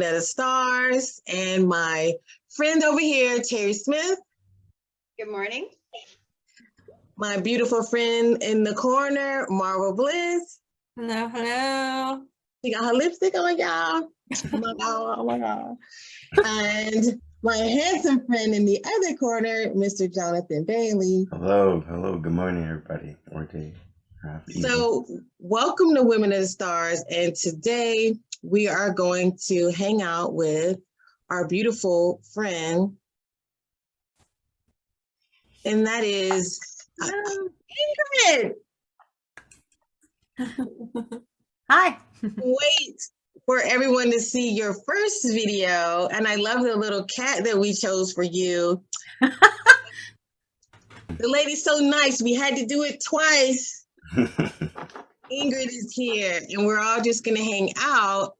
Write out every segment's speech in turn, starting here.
with Women of the Stars and my friend over here, Terry Smith, Good morning. my beautiful friend in the corner, Marvel Bliss. Hello, hello. She got her lipstick on, y'all. Oh my God, oh my God. And my handsome friend in the other corner, Mr. Jonathan Bailey. Hello, hello, good morning, everybody, or day, or. So, welcome to Women of the Stars. And today we are going to hang out with our beautiful friend. And that is uh, Ingrid. Hi. Wait for everyone to see your first video. And I love the little cat that we chose for you. the lady's so nice. We had to do it twice. Ingrid is here and we're all just going to hang out.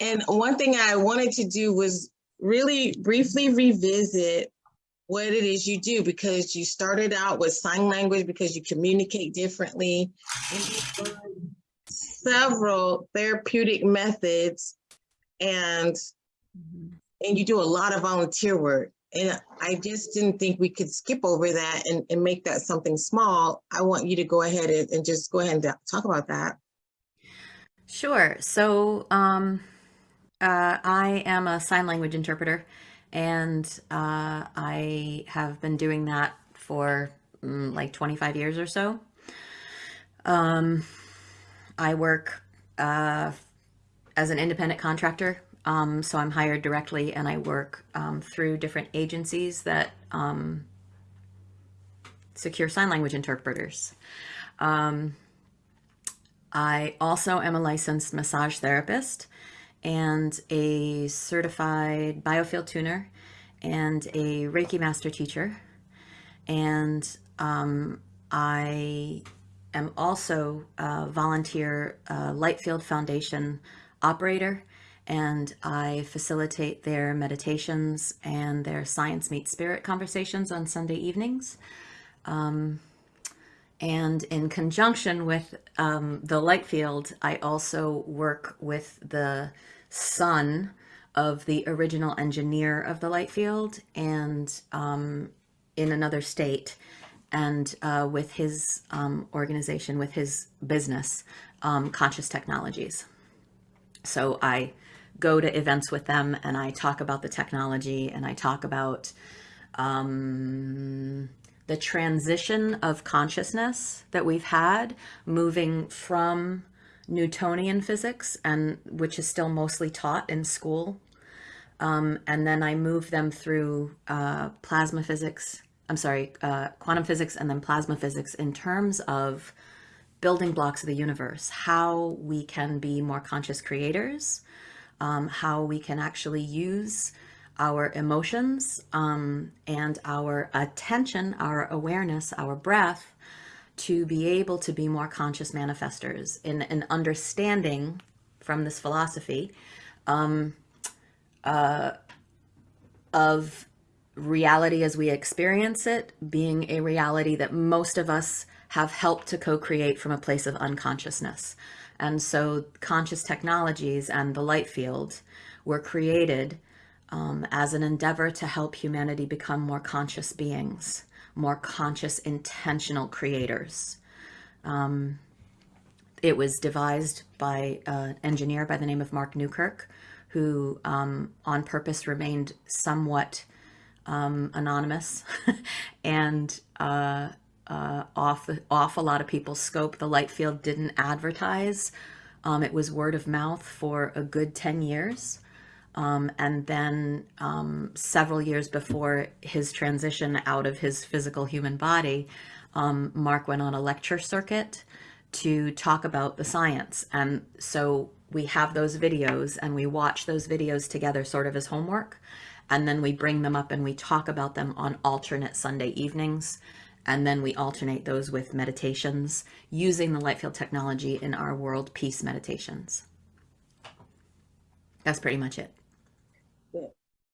And one thing I wanted to do was really briefly revisit what it is you do because you started out with sign language because you communicate differently. And several therapeutic methods and and you do a lot of volunteer work. And I just didn't think we could skip over that and, and make that something small. I want you to go ahead and, and just go ahead and talk about that. Sure. So, um, uh, I am a sign language interpreter, and uh, I have been doing that for mm, like 25 years or so. Um, I work uh, as an independent contractor, um, so I'm hired directly, and I work um, through different agencies that um, secure sign language interpreters. Um, I also am a licensed massage therapist and a certified biofield tuner and a Reiki master teacher. And um, I am also a volunteer uh, Lightfield Foundation operator and I facilitate their meditations and their science meets spirit conversations on Sunday evenings. Um, and in conjunction with um, the light field, I also work with the son of the original engineer of the light field and um, in another state and uh, with his um, organization, with his business, um, Conscious Technologies. So I go to events with them and I talk about the technology and I talk about um, the transition of consciousness that we've had moving from Newtonian physics and which is still mostly taught in school. Um, and then I move them through uh, plasma physics, I'm sorry, uh, quantum physics and then plasma physics in terms of building blocks of the universe, how we can be more conscious creators, um, how we can actually use our emotions um, and our attention, our awareness, our breath to be able to be more conscious manifestors in an understanding from this philosophy um, uh, of reality as we experience it being a reality that most of us have helped to co-create from a place of unconsciousness. And so conscious technologies and the light field were created um, as an endeavor to help humanity become more conscious beings, more conscious, intentional creators. Um, it was devised by an engineer by the name of Mark Newkirk, who um, on purpose remained somewhat um, anonymous and uh, uh, off, off a lot of people's scope. The light field didn't advertise. Um, it was word of mouth for a good 10 years. Um, and then um, several years before his transition out of his physical human body, um, Mark went on a lecture circuit to talk about the science. And so we have those videos and we watch those videos together sort of as homework. And then we bring them up and we talk about them on alternate Sunday evenings. And then we alternate those with meditations using the light field technology in our world peace meditations. That's pretty much it.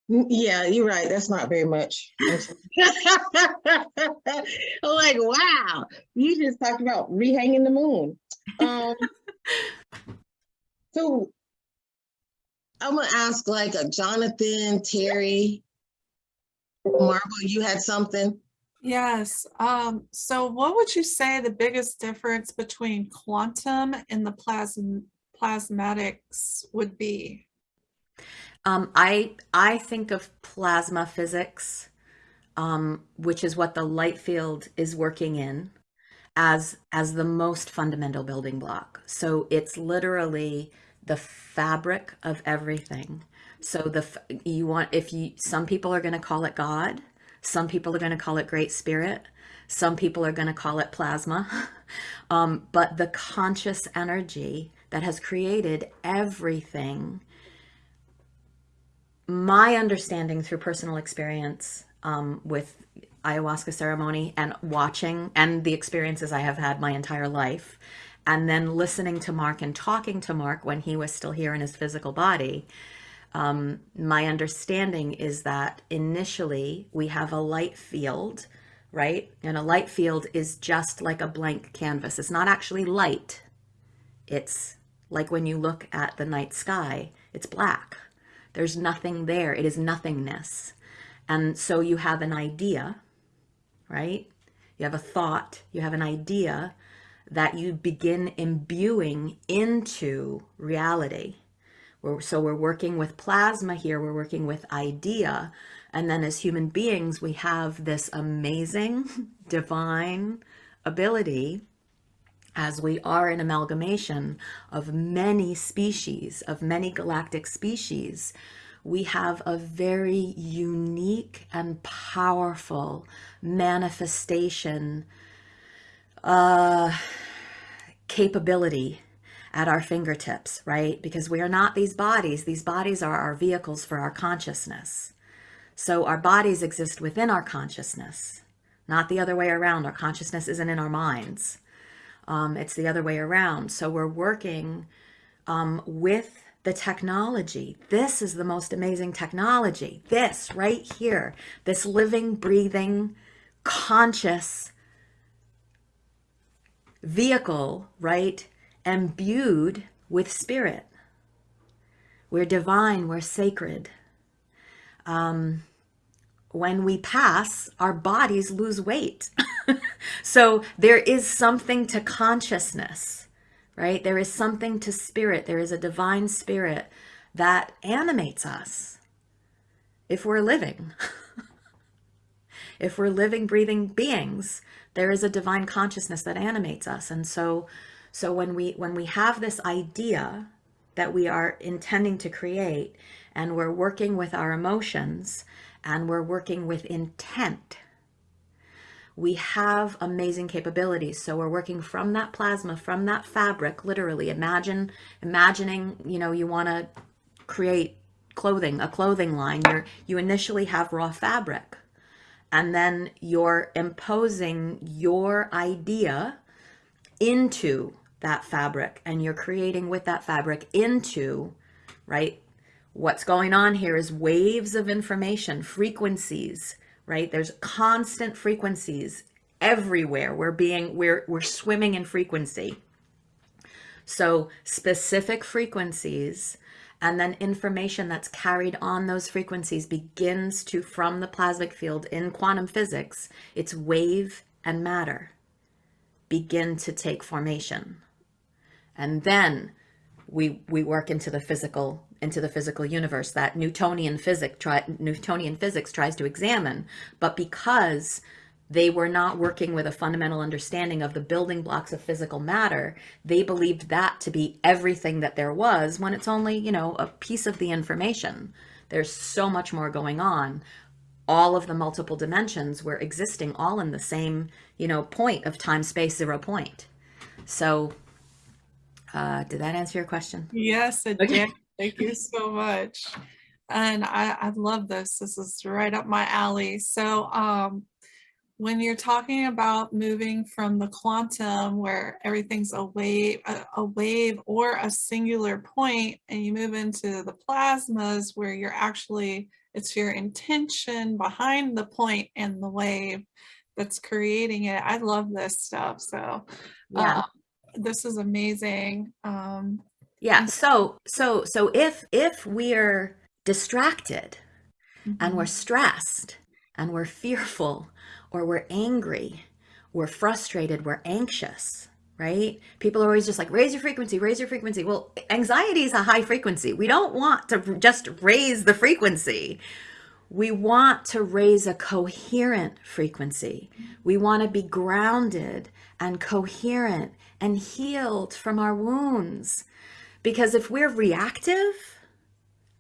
Yeah, you're right. That's not very much. Like, wow, you just talked about rehanging the moon. Um, so I'm gonna ask like a Jonathan, Terry, Marvel, you had something? Yes. Um, so what would you say the biggest difference between quantum and the plasm plasmatics would be? Um, I I think of plasma physics, um, which is what the light field is working in, as as the most fundamental building block. So it's literally the fabric of everything. So the you want if you some people are going to call it God, some people are going to call it Great Spirit, some people are going to call it plasma, um, but the conscious energy that has created everything my understanding through personal experience um, with ayahuasca ceremony and watching and the experiences I have had my entire life, and then listening to Mark and talking to Mark when he was still here in his physical body, um, my understanding is that initially we have a light field, right? And a light field is just like a blank canvas. It's not actually light. It's like when you look at the night sky, it's black. There's nothing there. It is nothingness. And so you have an idea, right? You have a thought, you have an idea that you begin imbuing into reality. We're, so we're working with plasma here, we're working with idea. And then as human beings, we have this amazing divine ability as we are an amalgamation of many species, of many galactic species, we have a very unique and powerful manifestation uh, capability at our fingertips, right? Because we are not these bodies. These bodies are our vehicles for our consciousness. So our bodies exist within our consciousness, not the other way around. Our consciousness isn't in our minds. Um, it's the other way around. So we're working um, with the technology. This is the most amazing technology. This right here, this living, breathing, conscious vehicle, right? Imbued with spirit. We're divine, we're sacred. Um, when we pass, our bodies lose weight. so there is something to consciousness, right? There is something to spirit. There is a divine spirit that animates us if we're living. if we're living, breathing beings, there is a divine consciousness that animates us. And so, so when we when we have this idea that we are intending to create and we're working with our emotions and we're working with intent, we have amazing capabilities. So we're working from that plasma, from that fabric, literally. Imagine, imagining, you know, you want to create clothing, a clothing line, you're, you initially have raw fabric. And then you're imposing your idea into that fabric and you're creating with that fabric into, right? What's going on here is waves of information, frequencies, right? There's constant frequencies everywhere. We're being, we're, we're swimming in frequency. So specific frequencies and then information that's carried on those frequencies begins to, from the plasmic field in quantum physics, its wave and matter begin to take formation. And then we, we work into the physical into the physical universe that Newtonian physics try, Newtonian physics tries to examine, but because they were not working with a fundamental understanding of the building blocks of physical matter. They believed that to be everything that there was when it's only, you know, a piece of the information. There's so much more going on. All of the multiple dimensions were existing all in the same, you know, point of time, space, zero point. So uh, did that answer your question? Yes, it Okay. did. Thank you so much. And I, I love this. This is right up my alley. So um, when you're talking about moving from the quantum where everything's a wave, a, a wave or a singular point, and you move into the plasmas where you're actually it's your intention behind the point and the wave that's creating it. I love this stuff. So Yeah. um, this is amazing. Um, Yeah. So so so if if we're distracted and we're mhm. stressed and we're fearful or we're angry, we're frustrated, we're anxious, right? People are always just like raise your frequency, raise your frequency. Well, anxiety is a high frequency. We don't want to just raise the frequency. We want to raise a coherent frequency. We want to be grounded and coherent and healed from our wounds. Because if we're reactive,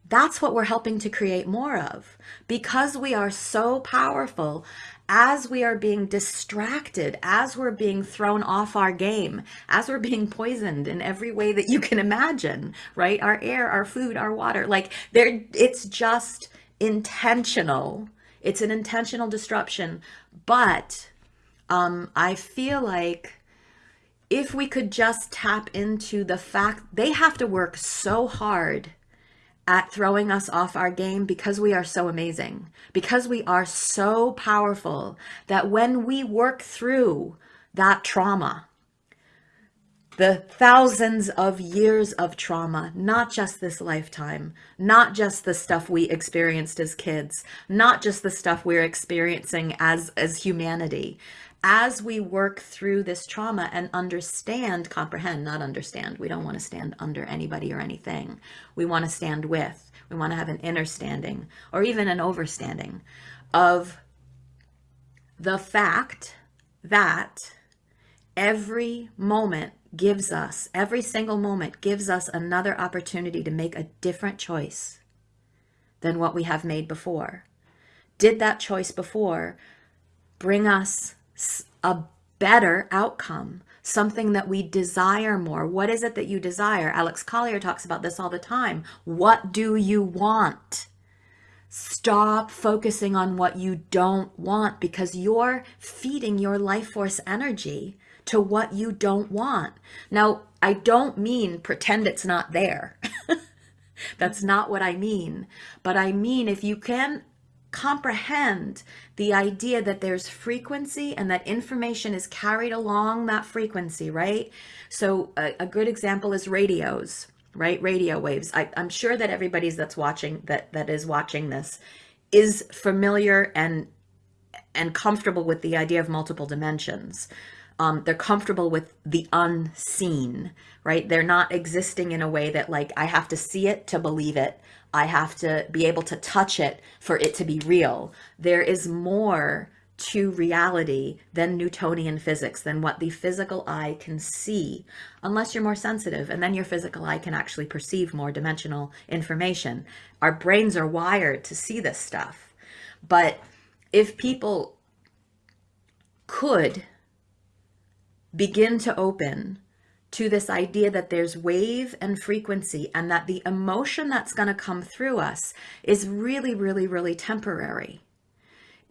that's what we're helping to create more of. Because we are so powerful, as we are being distracted, as we're being thrown off our game, as we're being poisoned in every way that you can imagine, right? Our air, our food, our water, like there, it's just intentional. It's an intentional disruption. But um, I feel like if we could just tap into the fact they have to work so hard at throwing us off our game because we are so amazing, because we are so powerful that when we work through that trauma, the thousands of years of trauma, not just this lifetime, not just the stuff we experienced as kids, not just the stuff we're experiencing as as humanity. As we work through this trauma and understand, comprehend, not understand. We don't want to stand under anybody or anything. We want to stand with. We want to have an inner standing or even an overstanding of the fact that every moment gives us, every single moment gives us another opportunity to make a different choice than what we have made before. Did that choice before bring us a better outcome? Something that we desire more. What is it that you desire? Alex Collier talks about this all the time. What do you want? Stop focusing on what you don't want because you're feeding your life force energy to what you don't want. Now, I don't mean pretend it's not there. That's not what I mean. But I mean, if you can comprehend the idea that there's frequency and that information is carried along that frequency, right? So, a, a good example is radios right? Radio waves. I, i'm sure that everybody's that's watching that that is watching this is familiar and and comfortable with the idea of multiple dimensions. Um, they're comfortable with the unseen right? They're not existing in a way that like i have to see it to believe it i have to be able to touch it for it to be real there is more to reality than Newtonian physics, than what the physical eye can see, unless you're more sensitive, and then your physical eye can actually perceive more dimensional information. Our brains are wired to see this stuff. But if people could begin to open to this idea that there's wave and frequency and that the emotion that's going to come through us is really, really, really temporary.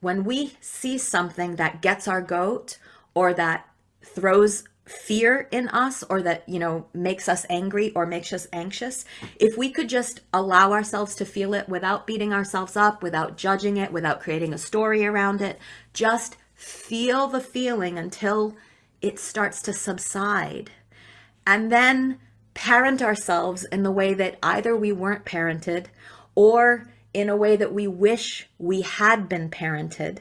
When we see something that gets our goat or that throws fear in us or that you know makes us angry or makes us anxious if we could just allow ourselves to feel it without beating ourselves up without judging it without creating a story around it just feel the feeling until it starts to subside and then parent ourselves in the way that either we weren't parented or in a way that we wish we had been parented,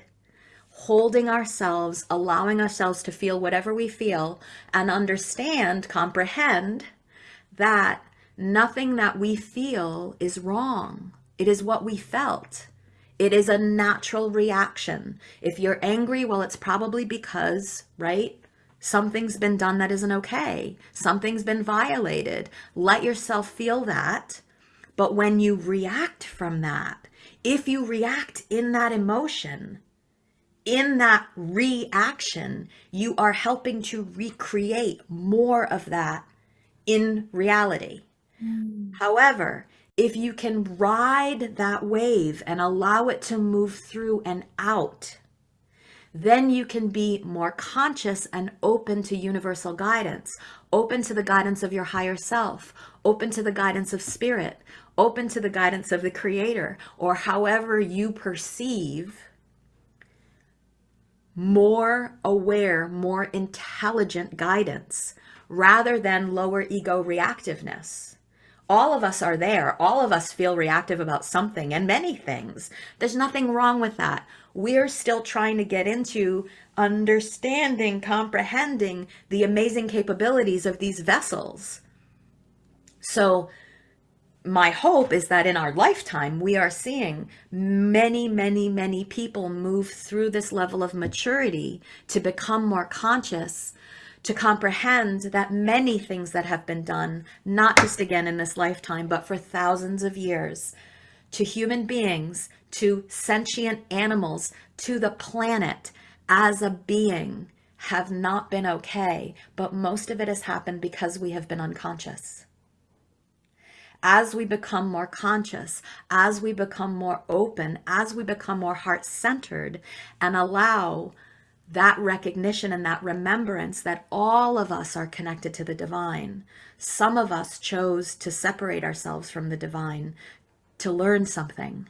holding ourselves, allowing ourselves to feel whatever we feel, and understand, comprehend that nothing that we feel is wrong. It is what we felt. It is a natural reaction. If you're angry, well, it's probably because, right? Something's been done that isn't okay. Something's been violated. Let yourself feel that but when you react from that, if you react in that emotion, in that reaction, you are helping to recreate more of that in reality. Mm. However, if you can ride that wave and allow it to move through and out, then you can be more conscious and open to universal guidance, open to the guidance of your higher self, open to the guidance of spirit, open to the guidance of the creator, or however you perceive more aware, more intelligent guidance rather than lower ego reactiveness. All of us are there. All of us feel reactive about something and many things. There's nothing wrong with that. We're still trying to get into understanding, comprehending the amazing capabilities of these vessels. So, my hope is that in our lifetime, we are seeing many, many, many people move through this level of maturity to become more conscious, to comprehend that many things that have been done, not just again in this lifetime, but for thousands of years, to human beings, to sentient animals, to the planet as a being, have not been okay. But most of it has happened because we have been unconscious as we become more conscious, as we become more open, as we become more heart centered, and allow that recognition and that remembrance that all of us are connected to the divine. Some of us chose to separate ourselves from the divine to learn something.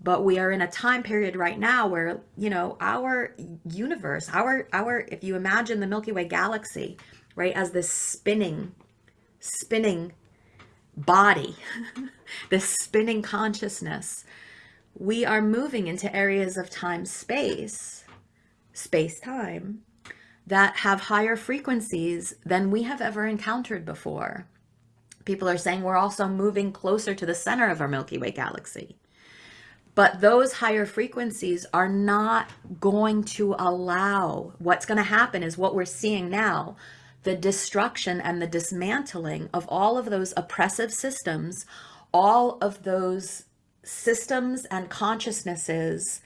But we are in a time period right now where, you know, our universe, our, our, if you imagine the Milky Way galaxy, right, as this spinning spinning body, this spinning consciousness, we are moving into areas of time space, space time, that have higher frequencies than we have ever encountered before. People are saying we're also moving closer to the center of our Milky Way galaxy. But those higher frequencies are not going to allow what's going to happen is what we're seeing now the destruction and the dismantling of all of those oppressive systems, all of those systems and consciousnesses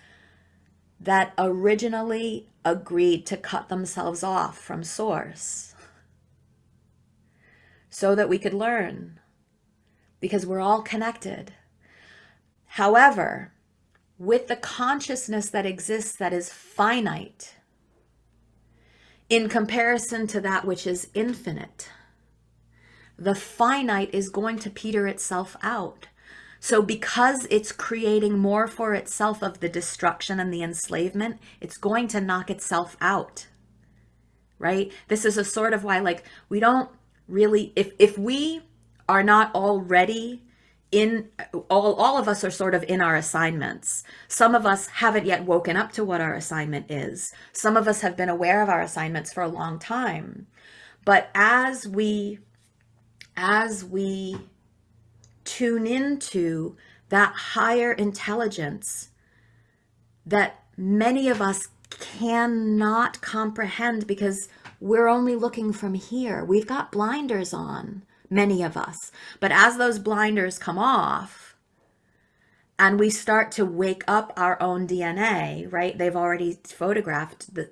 that originally agreed to cut themselves off from source so that we could learn because we're all connected. However, with the consciousness that exists that is finite, in comparison to that which is infinite. The finite is going to peter itself out. So because it's creating more for itself of the destruction and the enslavement, it's going to knock itself out. Right? This is a sort of why like we don't really if if we are not already in all all of us are sort of in our assignments some of us haven't yet woken up to what our assignment is some of us have been aware of our assignments for a long time but as we as we tune into that higher intelligence that many of us cannot comprehend because we're only looking from here we've got blinders on many of us. But as those blinders come off and we start to wake up our own DNA, right? They've already photographed the,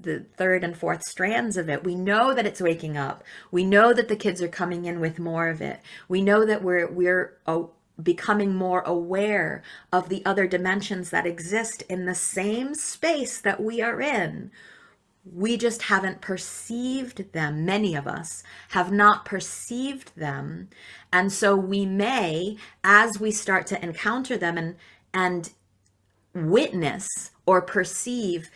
the third and fourth strands of it. We know that it's waking up. We know that the kids are coming in with more of it. We know that we're, we're, oh, becoming more aware of the other dimensions that exist in the same space that we are in we just haven't perceived them. Many of us have not perceived them. And so we may, as we start to encounter them and, and witness or perceive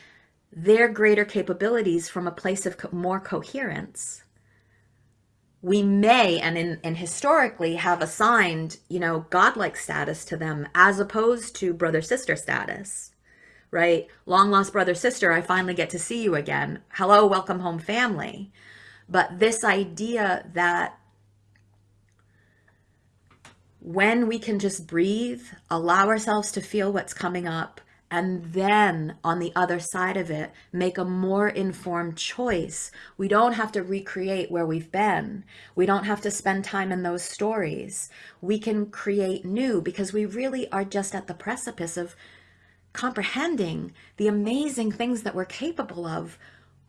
their greater capabilities from a place of co more coherence, we may and in and historically have assigned, you know, godlike status to them as opposed to brother sister status right? Long lost brother, sister, I finally get to see you again. Hello, welcome home family. But this idea that when we can just breathe, allow ourselves to feel what's coming up, and then on the other side of it, make a more informed choice. We don't have to recreate where we've been. We don't have to spend time in those stories. We can create new because we really are just at the precipice of comprehending the amazing things that we're capable of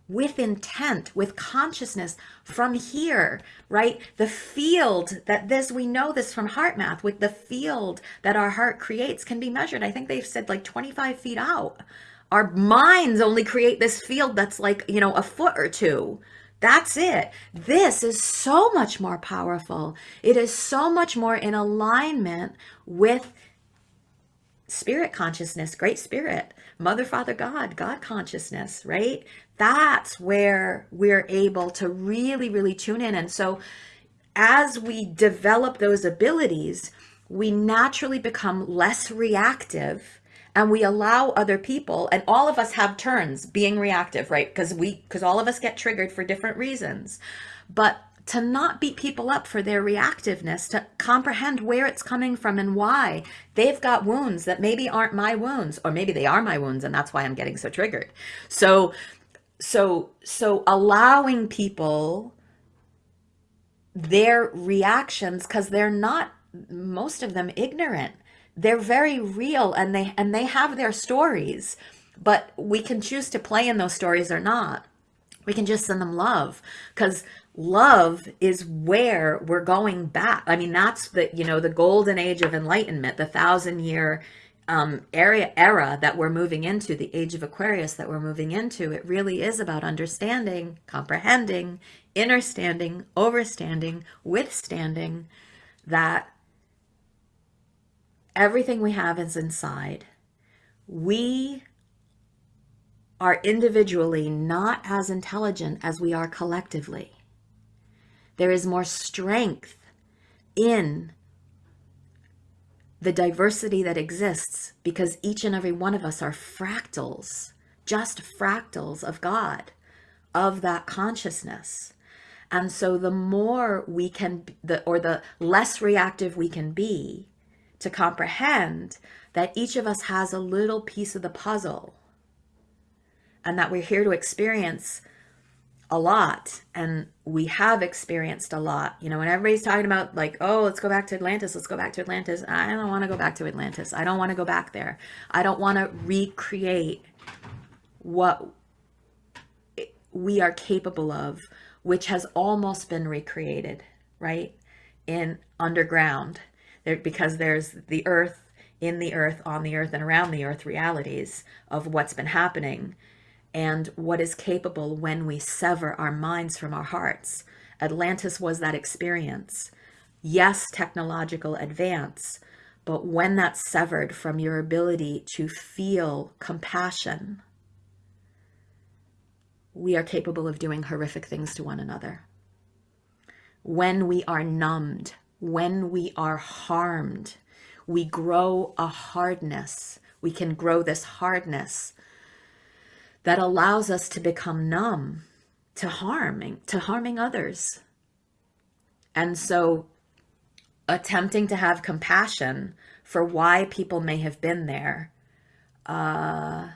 with intent, with consciousness from here, right? The field that this, we know this from HeartMath, with the field that our heart creates can be measured. I think they've said like 25 feet out Our minds only create this field that's like, you know, a foot or two. That's it. This is so much more powerful. It is so much more in alignment with spirit consciousness, great spirit, mother, father, God, God consciousness, right? That's where we're able to really, really tune in. And so as we develop those abilities, we naturally become less reactive and we allow other people and all of us have turns being reactive right because we because all of us get triggered for different reasons but to not beat people up for their reactiveness to comprehend where it's coming from and why. They've got wounds that maybe aren't my wounds or maybe they are my wounds and that's why i'm getting so triggered. So so so allowing people their reactions because they're not most of them ignorant. They're very real and they and they have their stories but we can choose to play in those stories or not. We can just send them love because love is where we're going back i mean that's the you know the golden age of enlightenment the thousand year um, area era that we're moving into the age of aquarius that we're moving into it really is about understanding comprehending understanding overstanding withstanding that everything we have is inside. We are individually not as intelligent as we are collectively. There is more strength in the diversity that exists because each and every one of us are fractals, just fractals of God, of that consciousness. And so the more we can, the, or the less reactive we can be, to comprehend that each of us has a little piece of the puzzle and that we're here to experience a lot and we have experienced a lot. You know when everybody's talking about like oh let's go back to atlantis let's go back to atlantis i don't want to go back to atlantis. I don't want to go back there. I don't want to recreate what we are capable of which has almost been recreated right in underground. There because there's the earth in the earth on the earth and around the earth realities of what's been happening and what is capable when we sever our minds from our hearts. Atlantis was that experience. Yes technological advance but when that's severed from your ability to feel compassion we are capable of doing horrific things to one another. When we are numbed when we are harmed, we grow a hardness. We can grow this hardness that allows us to become numb to harming, to harming others. And so attempting to have compassion for why people may have been there, uh,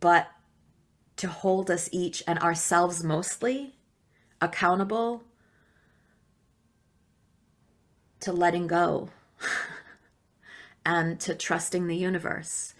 but to hold us each and ourselves mostly accountable to letting go and to trusting the universe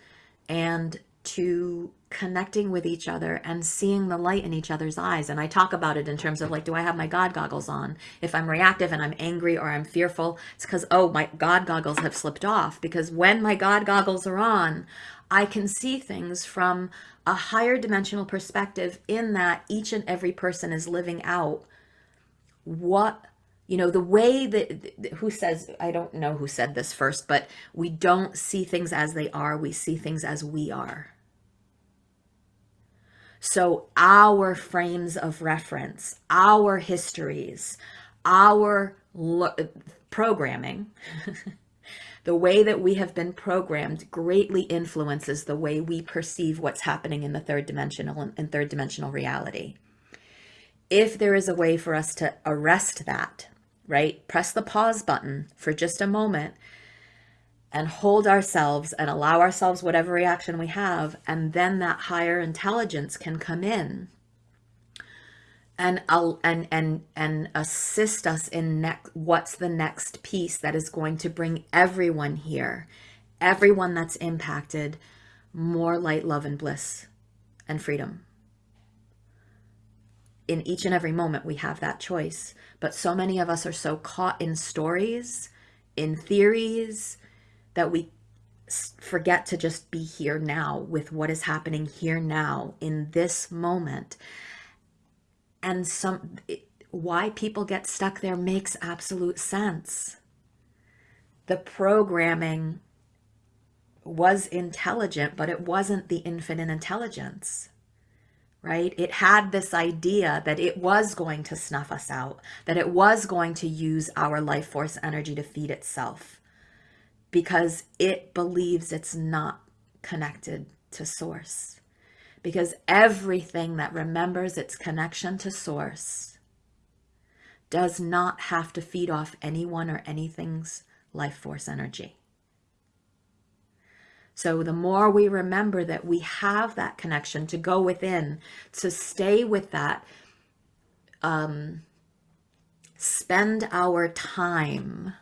and to connecting with each other and seeing the light in each other's eyes. And I talk about it in terms of like, do I have my God goggles on? If I'm reactive and I'm angry or I'm fearful, it's because, oh, my God goggles have slipped off. Because when my God goggles are on, I can see things from a higher dimensional perspective in that each and every person is living out what you know the way that who says i don't know who said this first but we don't see things as they are we see things as we are so our frames of reference our histories our programming the way that we have been programmed greatly influences the way we perceive what's happening in the third dimensional and third dimensional reality if there is a way for us to arrest that right? Press the pause button for just a moment and hold ourselves and allow ourselves whatever reaction we have. And then that higher intelligence can come in and and and and assist us in next what's the next piece that is going to bring everyone here everyone that's impacted more light love and bliss and freedom in each and every moment we have that choice but so many of us are so caught in stories in theories that we forget to just be here now with what is happening here now in this moment. And some it- why people get stuck there makes absolute sense. The programming was intelligent, but it wasn't the infinite intelligence right? It had this idea that it was going to snuff us out, that it was going to use our life force energy to feed itself because it believes it's not connected to source. Because everything that remembers its connection to source does not have to feed off anyone or anything's life force energy. So the more we remember that we have that connection to go within, to stay with that, um, spend our time,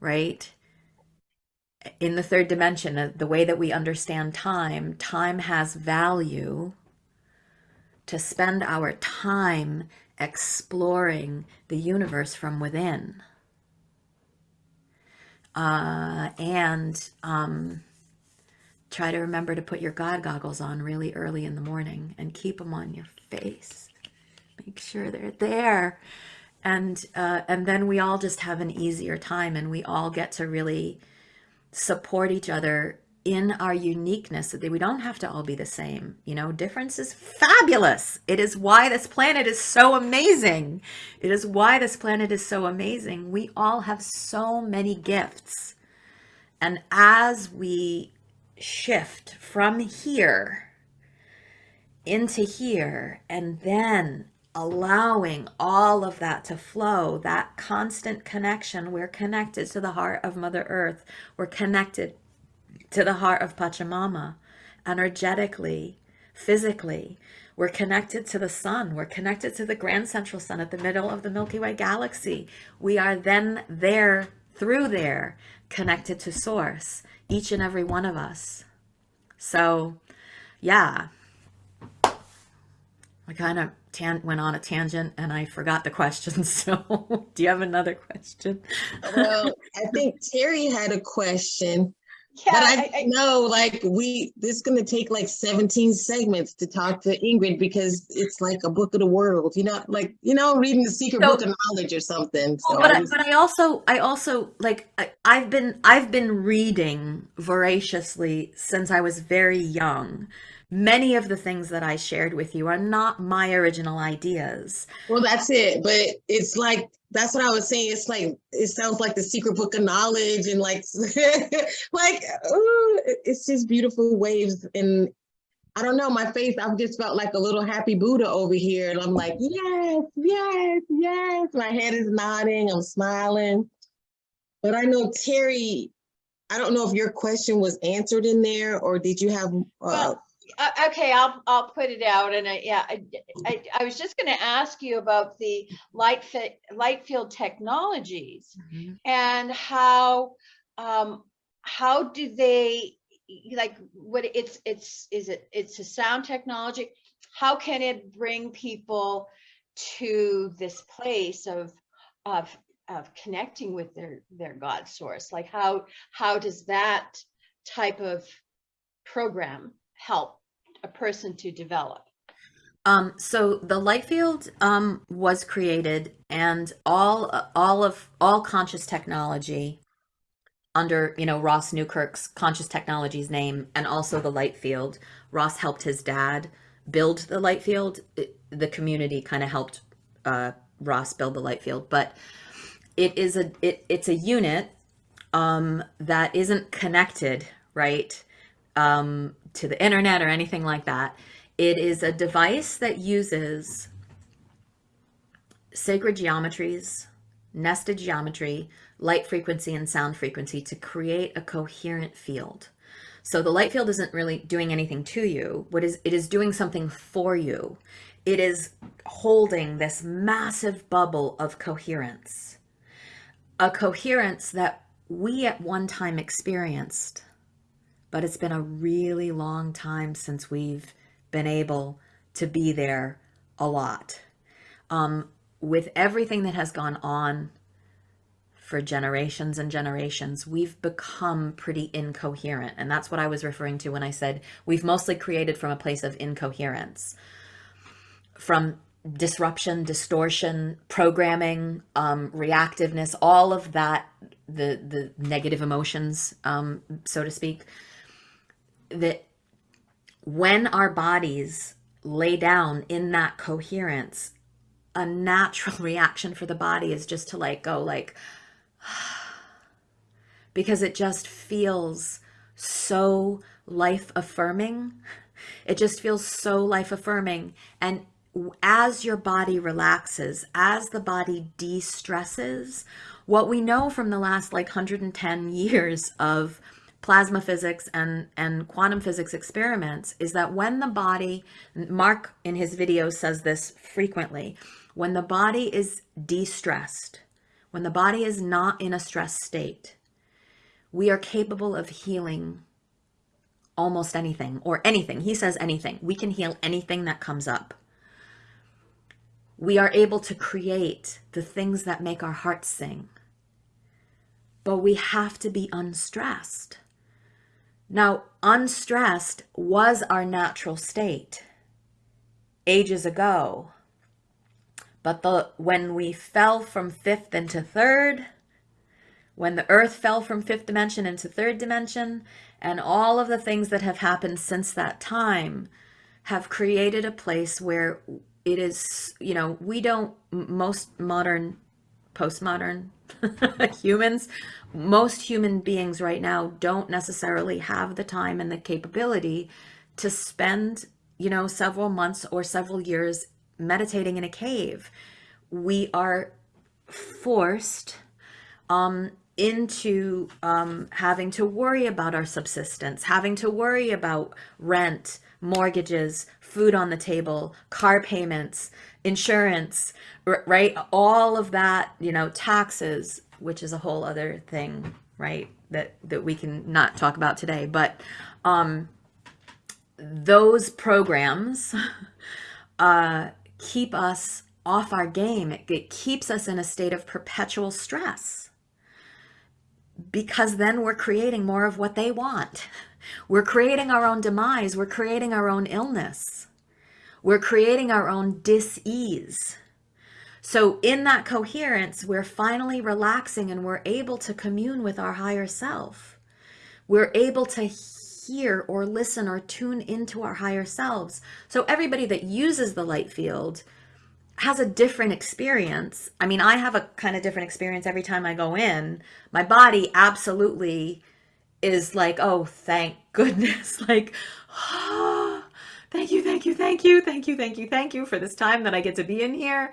right? In the third dimension, uh, the way that we understand time, time has value to spend our time exploring the universe from within. Uh, and um, try to remember to put your God goggles on really early in the morning and keep them on your face. Make sure they're there. And uh, and then we all just have an easier time and we all get to really support each other in our uniqueness so that we don't have to all be the same. You know, difference is fabulous. It is why this planet is so amazing. It is why this planet is so amazing. We all have so many gifts. And as we shift from here into here and then allowing all of that to flow, that constant connection, we're connected to the heart of Mother Earth. We're connected to the heart of Pachamama energetically, physically. We're connected to the sun. We're connected to the grand central sun at the middle of the Milky Way galaxy. We are then there, through there, connected to source, each and every one of us. So, yeah, I kind of tan- went on a tangent and I forgot the question. So, do you have another question? Well, I think Terry had a question, Yeah, but I I- I- know like we this is gonna take like 17 segments to talk to Ingrid because it's like a book of the world, you know, like you know, reading the secret So- book of knowledge or something. So but I I, was- but I also I also like I, I've been I've been reading voraciously since I was very young. Many of the things that I shared with you are not my original ideas. Well, that's it. But it's like that's what I was saying. It's like it sounds like the secret book of knowledge and like like ooh, it's just beautiful waves and I don't know, my face, I've just felt like a little happy Buddha over here. And I'm like, yes, yes, yes. My head is nodding, I'm smiling. But I know Terry, I don't know if your question was answered in there or did you have uh, Well, Uh, okay, I'll, I'll put it out and I, yeah, I, I, I was just gonna ask you about the light fit, light field technologies and how, um, how do they, like, what it's, it's, is it, it's a sound technology? How can it bring people to this place of, of, of connecting with their, their God source? Like how, how does that type of program help a person to develop? Um, so the light field um, was created, and all all of all conscious technology under you know Ross Newkirk's conscious technologies name, and also the light field. Ross helped his dad build the light field. It- the community kind of helped uh, Ross build the light field, but it is a it, it's a unit um, that isn't connected right um, to the internet or anything like that. It is a device that uses sacred geometries, nested geometry, light frequency, and sound frequency to create a coherent field. So the light field isn't really doing anything to you. What is it is doing something for you. It is holding this massive bubble of coherence. A coherence that we at one time experienced but it's been a really long time since we've been able to be there a lot. Um, with everything that has gone on for generations and generations, we've become pretty incoherent. And that's what I was referring to when I said we've mostly created from a place of incoherence, from disruption, distortion, programming, um, reactiveness, all of that, the, the negative emotions, um, so to speak, that when our bodies lay down in that coherence, a natural reaction for the body is just to like go like, because it just feels so life affirming. It just feels so life affirming. And as your body relaxes, as the body de stresses, what we know from the last like 110 years of plasma physics and, and quantum physics experiments is that when the body, Mark in his video says this frequently, when the body is de stressed, when the body is not in a stress state, we are capable of healing almost anything or anything. He says anything. We can heal anything that comes up. We are able to create the things that make our hearts sing. But we have to be unstressed. Now, unstressed was our natural state ages ago. But the when we fell from fifth into third, when the earth fell from fifth dimension into third dimension, and all of the things that have happened since that time have created a place where it is, you know, we don't, most modern, postmodern humans, most human beings right now don't necessarily have the time and the capability to spend, you know, several months or several years meditating in a cave. We are forced um, into um, having to worry about our subsistence, having to worry about rent, mortgages, food on the table, car payments, insurance, right? All of that, you know, taxes, which is a whole other thing, right? That that we can not talk about today, but um, those programs uh, keep us off our game. It, it keeps us in a state of perpetual stress because then we're creating more of what they want. We're creating our own demise. We're creating our own illness. We're creating our own dis-ease. So in that coherence, we're finally relaxing and we're able to commune with our higher self. We're able to hear or listen or tune into our higher selves. So everybody that uses the light field has a different experience. I mean, I have a kind of different experience every time I go in. My body absolutely is like, oh, thank goodness. Like, oh, thank you, thank you, thank you, thank you, thank you, thank you for this time that I get to be in here.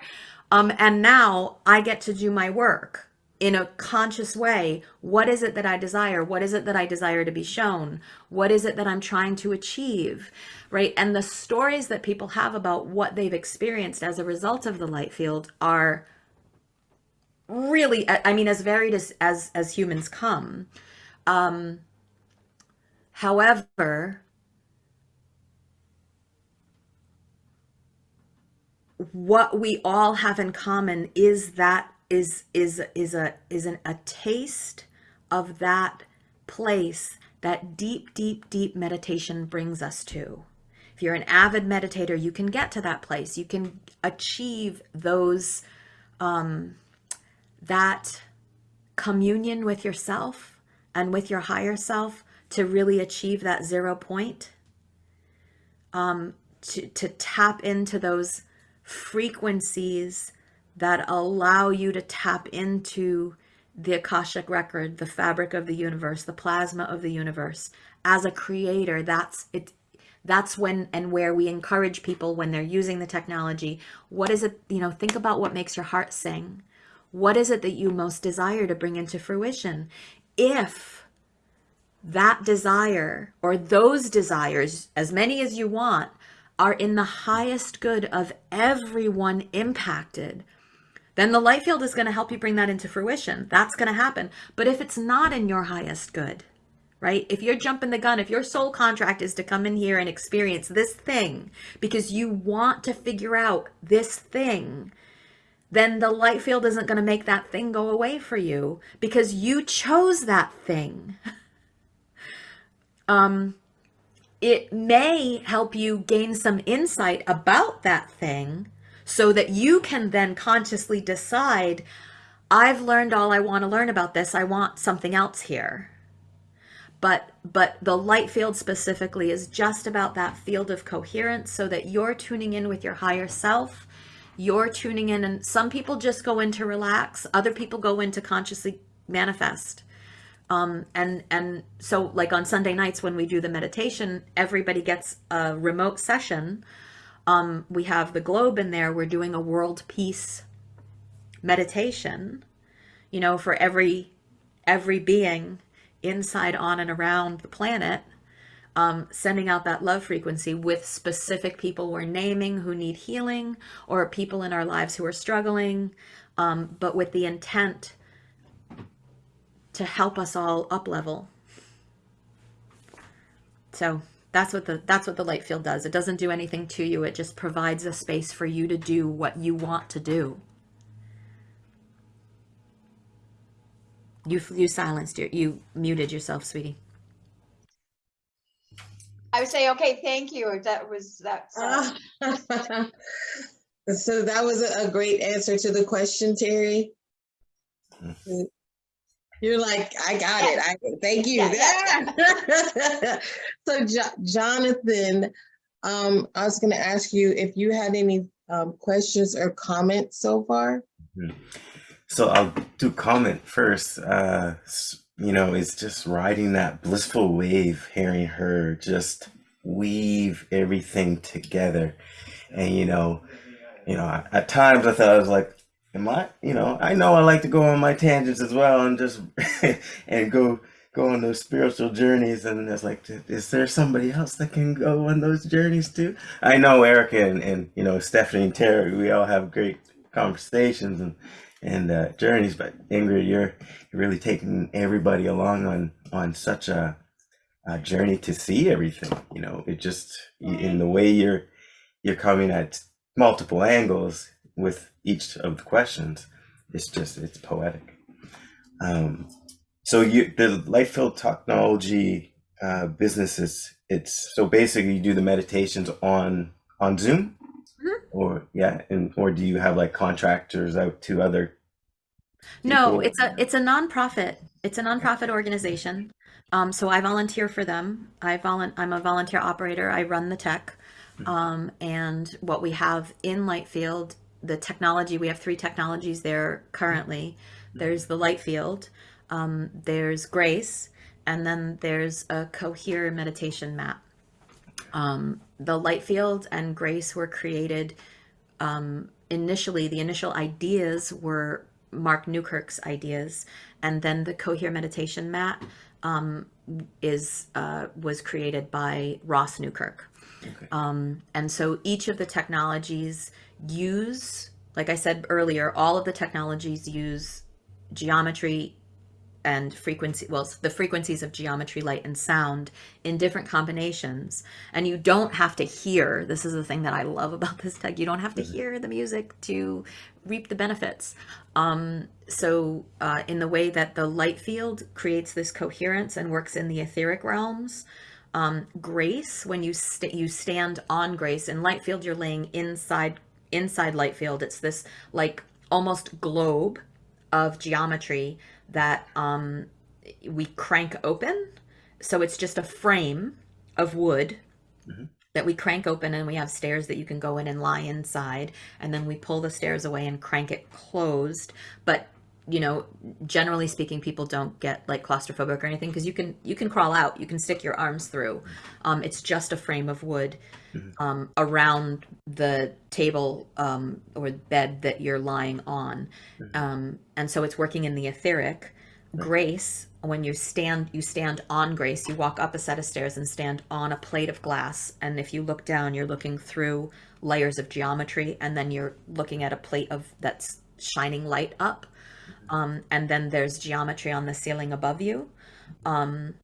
Um, and now I get to do my work in a conscious way. What is it that I desire? What is it that I desire to be shown? What is it that I'm trying to achieve? Right. And the stories that people have about what they've experienced as a result of the light field are really, I mean, as varied as, as, as humans come. Um, however, what we all have in common is that is is is a is an, a taste of that place that deep deep deep meditation brings us to. If you're an avid meditator you can get to that place. You can achieve those um that communion with yourself and with your higher self to really achieve that zero point um to to tap into those frequencies that allow you to tap into the Akashic record, the fabric of the universe, the plasma of the universe. As a creator, that's it. That's when and where we encourage people when they're using the technology. What is it, you know, think about what makes your heart sing. What is it that you most desire to bring into fruition? If that desire or those desires, as many as you want, are in the highest good of everyone impacted, then the light field is going to help you bring that into fruition. That's going to happen. But if it's not in your highest good, right? If you're jumping the gun, if your soul contract is to come in here and experience this thing because you want to figure out this thing, then the light field isn't going to make that thing go away for you because you chose that thing. Um, it may help you gain some insight about that thing so that you can then consciously decide I've learned all I want to learn about this. I want something else here. But but the light field specifically is just about that field of coherence so that you're tuning in with your higher self. You're tuning in and some people just go in to relax, other people go in to consciously manifest. Um, and and so like on Sunday nights when we do the meditation, everybody gets a remote session. Um, we have the globe in there. We're doing a world peace meditation. You know, for every every being inside, on, and around the planet, um, sending out that love frequency with specific people we're naming who need healing or people in our lives who are struggling, um, but with the intent to help us all up level. So that's what the that's what the light field does. It doesn't do anything to you. It just provides a space for you to do what you want to do. You you silenced your you muted yourself, sweetie. I would say, okay, thank you. That was, that. uh, So that was a a great answer to the question, Terry. You're like, I got it. I, thank you. Yeah, So Jo- Jonathan, um, I was gonna ask you if you had any, um, questions or comments so far? So I'll do comment first. Uh, s- you know, it's just riding that blissful wave, hearing her just weave everything together. And you know, you know, at- at times I thought I was like, am I, you know, I know I like to go on my tangents as well and just and go go on those spiritual journeys and it's like is there somebody else that can go on those journeys too? I know Erica and, and you know Stephanie and Terry, we all have great conversations and and uh, journeys. But Ingrid, you're really taking everybody along on on such a, a journey to see everything. You know, it just in the way you're you're coming at multiple angles with each of the questions. It's just it's poetic. Um, so you the Lightfield Technology uh, business is it's so basically you do the meditations on on Zoom Mhm. or yeah and or do you have like contractors out to other No, it's a it's a nonprofit. It's a nonprofit organization. Um, so I volunteer for them. I volun I'm a volunteer operator. I run the tech. Um, and what we have in Lightfield, the technology, we have three technologies there currently. There's the Lightfield, um, there's Grace, and then there's a Cohere meditation mat. Um, the Lightfield and Grace were created um, initially, the initial ideas were Mark Newkirk's ideas, and then the Cohere meditation mat um, is uh, was created by Ross Newkirk. Okay. Um, and so each of the technologies use, like I said earlier, all of the technologies use geometry and frequency, well, the frequencies of geometry, light, and sound in different combinations. And you don't have to hear, this is the thing that I love about this tech, you don't have to hear the music to reap the benefits. Um, so, uh, in the way that the light field creates this coherence and works in the etheric realms, um, grace, when you st- you stand on grace in light field, you're laying inside inside light field. It's this like almost globe of geometry that um, we crank open. So it's just a frame of wood Mhm. that we crank open, and we have stairs that you can go in and lie inside. And then we pull the stairs away and crank it closed. But you know, generally speaking, people don't get like claustrophobic or anything because you can you can crawl out, you can stick your arms through. Um, it's just a frame of wood um, around the table um, or bed that you're lying on, um, and so it's working in the etheric. Grace, when you stand, you stand on grace. You walk up a set of stairs and stand on a plate of glass, and if you look down, you're looking through layers of geometry, and then you're looking at a plate of that's shining light up um, and then there's geometry on the ceiling above you. Um,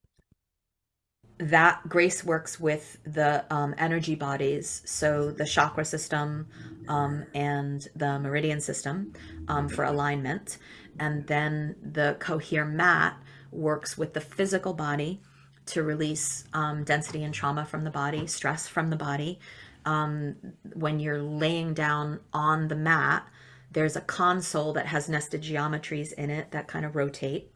that Grace works with the um, energy bodies, so the chakra system um, and the meridian system um, for alignment. And then the Cohere mat works with the physical body to release um, density and trauma from the body, stress from the body. Um, when you're laying down on the mat, there's a console that has nested geometries in it that kind of rotate.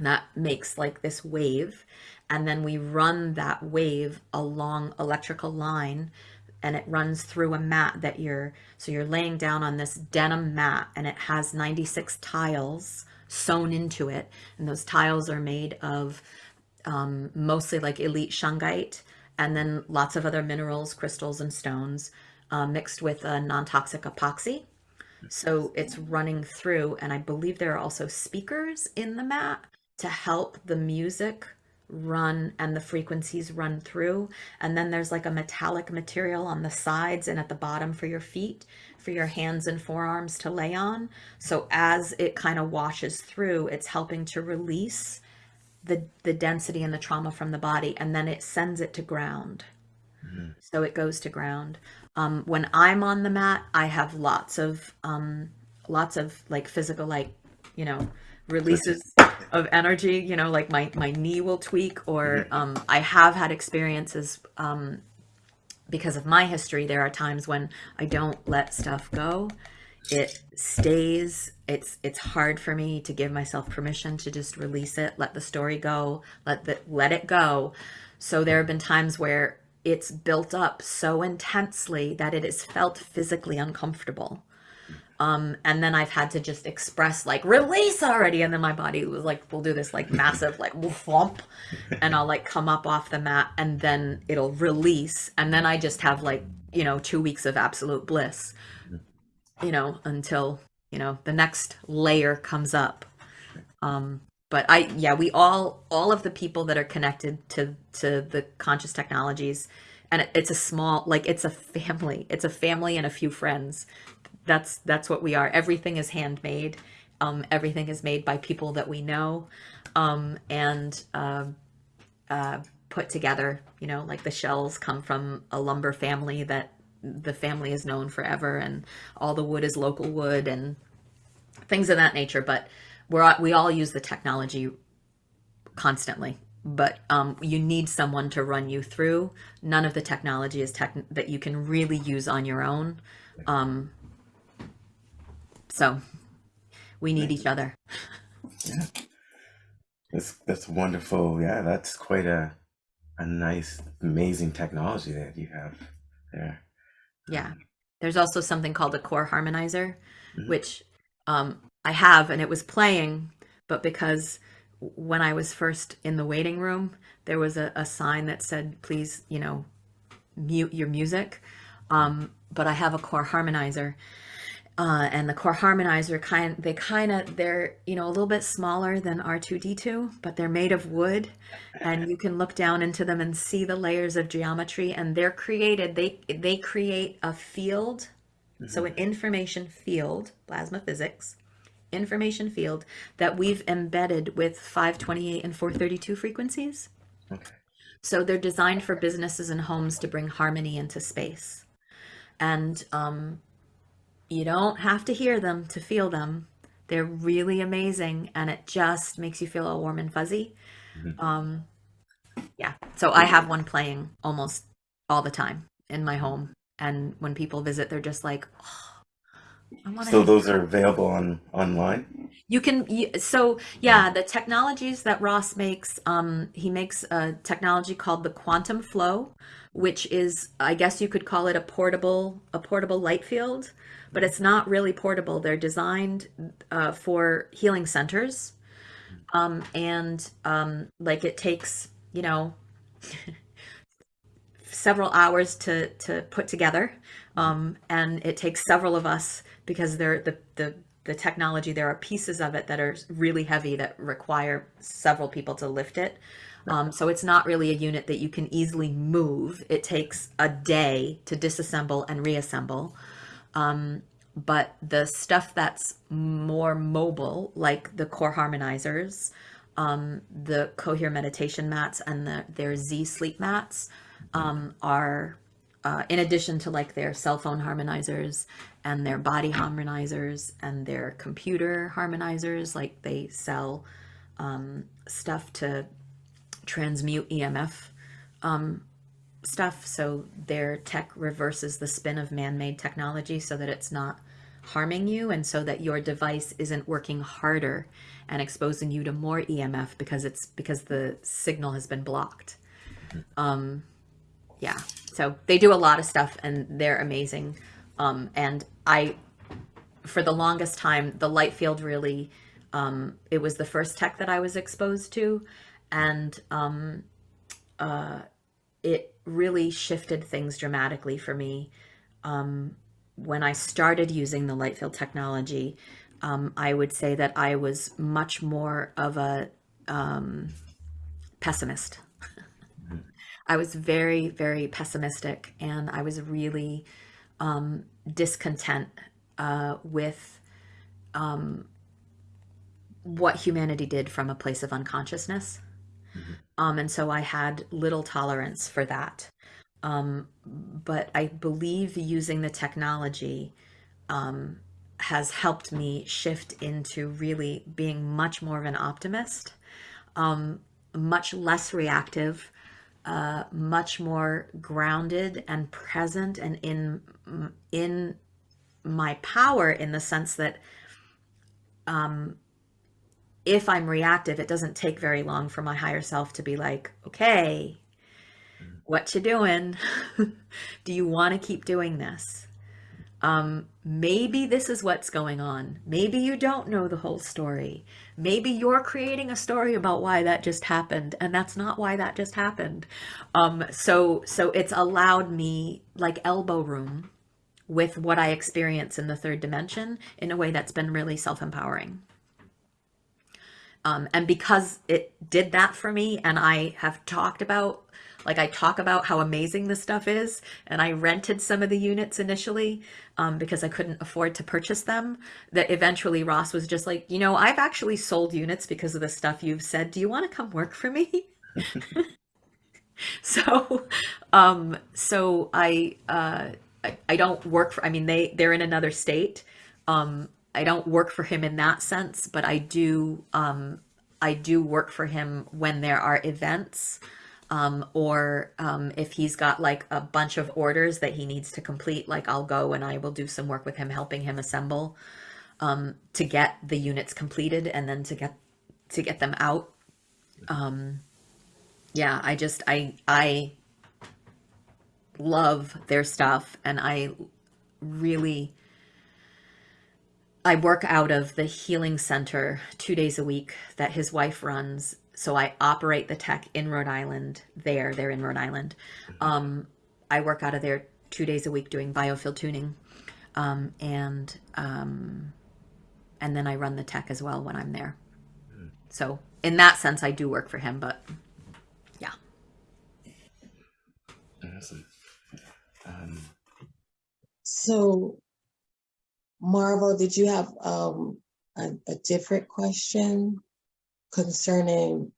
That makes like this wave. And then we run that wave along electrical line and it runs through a mat that you're, so you're laying down on this denim mat and it has 96 tiles sewn into it. And those tiles are made of um, mostly like elite shungite and then lots of other minerals, crystals, and stones uh, mixed with a non-toxic epoxy. So it's running through, and I believe there are also speakers in the mat to help the music run and the frequencies run through. And then there's like a metallic material on the sides and at the bottom for your feet, for your hands and forearms to lay on. So as it kind of washes through, it's helping to release the, the density and the trauma from the body, and then it sends it to ground. So it goes to ground. Um, when I'm on the mat, I have lots of um, lots of like physical, like you know, releases of energy. You know, like my my knee will tweak, or um, I have had experiences um, because of my history. There are times when I don't let stuff go. It stays. It's it's hard for me to give myself permission to just release it, let the story go, let the let it go. So there have been times where it's built up so intensely that it has felt physically uncomfortable. Um, and then I've had to just express like release already, and then my body was like, we'll do this like massive like thump, and I'll like come up off the mat, and then it'll release, and then I just have like you know two weeks of absolute bliss, you know, until you know the next layer comes up. Um, but I yeah, we all all of the people that are connected to to the conscious technologies, and it, it's a small like it's a family. It's a family and a few friends. That's that's what we are. Everything is handmade. Um, everything is made by people that we know, um, and um uh, put together. You know, like the shells come from a lumber family that the family is known forever, and all the wood is local wood and things of that nature. But we're we all use the technology constantly. But um, you need someone to run you through. None of the technology is tech that you can really use on your own. Um, so we need each other. Yeah. That's that's wonderful. Yeah, that's quite a a nice, amazing technology that you have there. Yeah. There's also something called a core harmonizer, Mhm. which um, I have, and it was playing, but because when I was first in the waiting room, there was a, a sign that said, please, you know, mute your music. Um, but I have a core harmonizer. Uh, and the core harmonizer kind they kind of they're you know a little bit smaller than r2d2 but they're made of wood and you can look down into them and see the layers of geometry and they're created they they create a field. So an information field plasma physics information field that we've embedded with 528 and 432 frequencies. Okay. so they're designed for businesses and homes to bring harmony into space. And um, you don't have to hear them to feel them. They're really amazing and it just makes you feel all warm and fuzzy. Mhm. um, yeah. So i have one playing almost all the time in my home and when people visit they're just like oh, So those are available on online. you can, so yeah, the technologies that Ross makes, um, he makes a technology called the quantum flow, which is, I guess you could call it a portable, a portable light field, but it's not really portable. They're designed uh, for healing centers, um, and um, like it takes, you know, several hours to to put together. Um, and it takes several of us because they're the the the technology there are pieces of it that are really heavy that require several people to lift it. Um, so it's not really a unit that you can easily move. It takes a day to disassemble and reassemble um, but the stuff that's more mobile like the core harmonizers Um, the Cohere meditation mats and the, their Z sleep mats um, are, uh, in addition to like their cell phone harmonizers and their body harmonizers and their computer harmonizers, like they sell um, stuff to transmute EMF um, stuff. So their tech reverses the spin of man made technology so that it's not harming you and so that your device isn't working harder and exposing you to more EMF because it's because the signal has been blocked. Um, yeah, so they do a lot of stuff and they're amazing. Um, and I, for the longest time, the light field really, um, it was the first tech that I was exposed to. And um, uh, it really shifted things dramatically for me. Um, when I started using the light field technology, um, I would say that I was much more of a um, pessimist. I was very, very pessimistic, and I was really um, discontent uh, with um, what humanity did from a place of unconsciousness. Um, and so I had little tolerance for that. Um, but I believe using the technology um, has helped me shift into really being much more of an optimist, um, much less reactive, uh, much more grounded and present and in in my power in the sense that um, if I'm reactive, it doesn't take very long for my higher self to be like, okay, what you doing? Do you want to keep doing this? Um, maybe this is what's going on. Maybe you don't know the whole story. Maybe you're creating a story about why that just happened, and that's not why that just happened. Um, so, so it's allowed me like elbow room with what I experience in the third dimension in a way that's been really self-empowering. Um, and because it did that for me, and I have talked about, like, I talk about how amazing this stuff is, and I rented some of the units initially um, because I couldn't afford to purchase them. That eventually Ross was just like, you know, I've actually sold units because of the stuff you've said. Do you want to come work for me? so, um, so I, uh, I, I don't work for, I mean, they, they're in another state. Um, I don't work for him in that sense, but I do um, I do work for him when there are events um, or um, if he's got like a bunch of orders that he needs to complete, like I'll go and I will do some work with him, helping him assemble um, to get the units completed and then to get to get them out. Um, yeah, I just I I love their stuff and I really I work out of the healing center two days a week that his wife runs. So I operate the tech in Rhode Island there. They're in Rhode Island. Um, I work out of there two days a week doing biofield tuning. Um, and um, and then I run the tech as well when I'm there. So in that sense, I do work for him, but yeah. Awesome. Um, So, Marvel, did you have um a, a different question concerning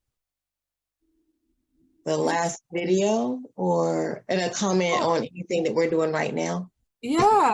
the last video or and a comment on anything that we're doing right now? Yeah,